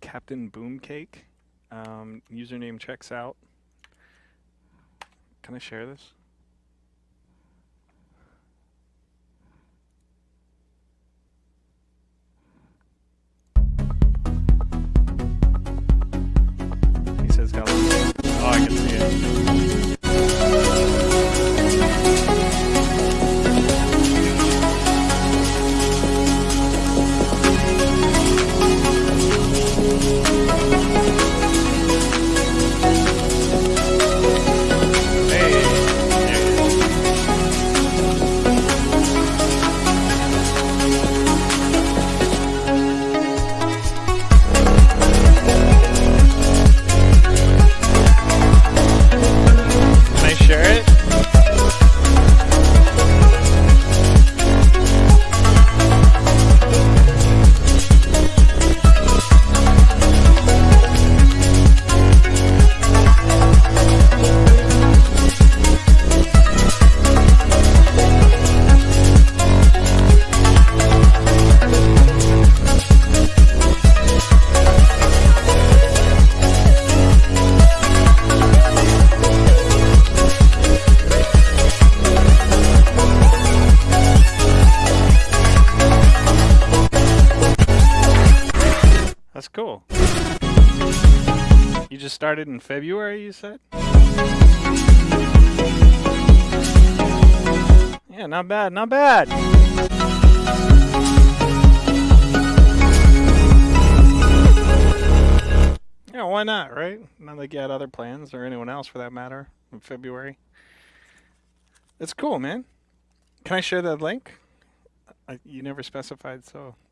Captain Boomcake. Um, username checks out. Can I share this? That's cool. You just started in February, you said? Yeah, not bad, not bad. Yeah, why not, right? Not like you had other plans or anyone else for that matter in February. It's cool, man. Can I share that link? I, you never specified, so